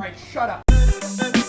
Alright, shut up.